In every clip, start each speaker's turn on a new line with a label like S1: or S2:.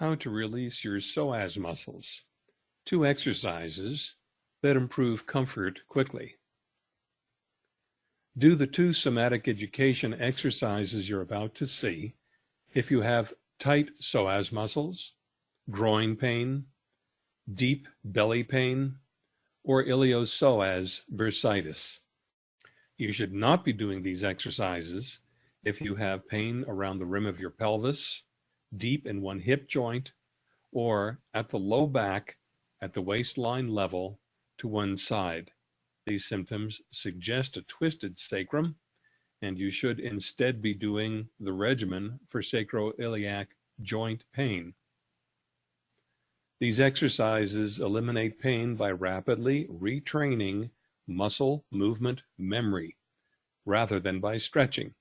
S1: how to release your psoas muscles. Two exercises that improve comfort quickly. Do the two somatic education exercises you're about to see if you have tight psoas muscles, groin pain, deep belly pain, or iliopsoas bursitis. You should not be doing these exercises if you have pain around the rim of your pelvis, deep in one hip joint, or at the low back at the waistline level to one side. These symptoms suggest a twisted sacrum, and you should instead be doing the regimen for sacroiliac joint pain. These exercises eliminate pain by rapidly retraining muscle movement memory rather than by stretching.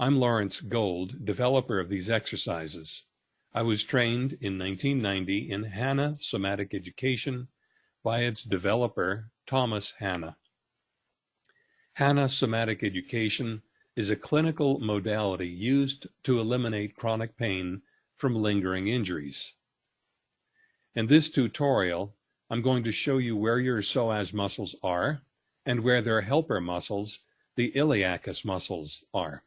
S1: I'm Lawrence Gold, developer of these exercises. I was trained in 1990 in Hanna Somatic Education by its developer, Thomas Hanna. Hanna Somatic Education is a clinical modality used to eliminate chronic pain from lingering injuries. In this tutorial, I'm going to show you where your psoas muscles are and where their helper muscles, the iliacus muscles, are.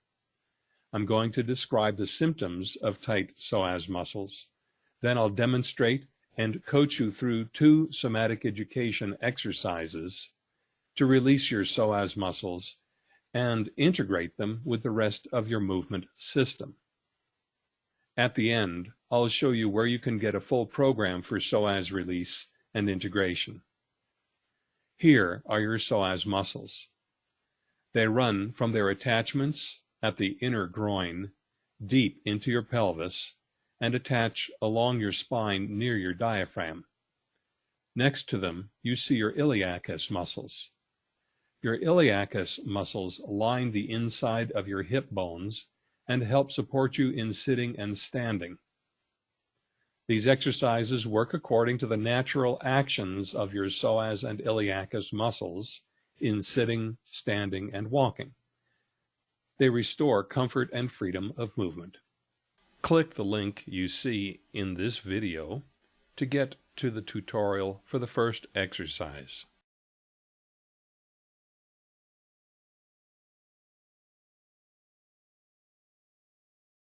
S1: I'm going to describe the symptoms of tight psoas muscles. Then I'll demonstrate and coach you through two somatic education exercises to release your psoas muscles and integrate them with the rest of your movement system. At the end, I'll show you where you can get a full program for psoas release and integration. Here are your psoas muscles. They run from their attachments at the inner groin, deep into your pelvis, and attach along your spine near your diaphragm. Next to them, you see your iliacus muscles. Your iliacus muscles line the inside of your hip bones and help support you in sitting and standing. These exercises work according to the natural actions of your psoas and iliacus muscles in sitting, standing, and walking. They restore comfort and freedom of movement. Click the link you see in this video to get to the tutorial for the first exercise.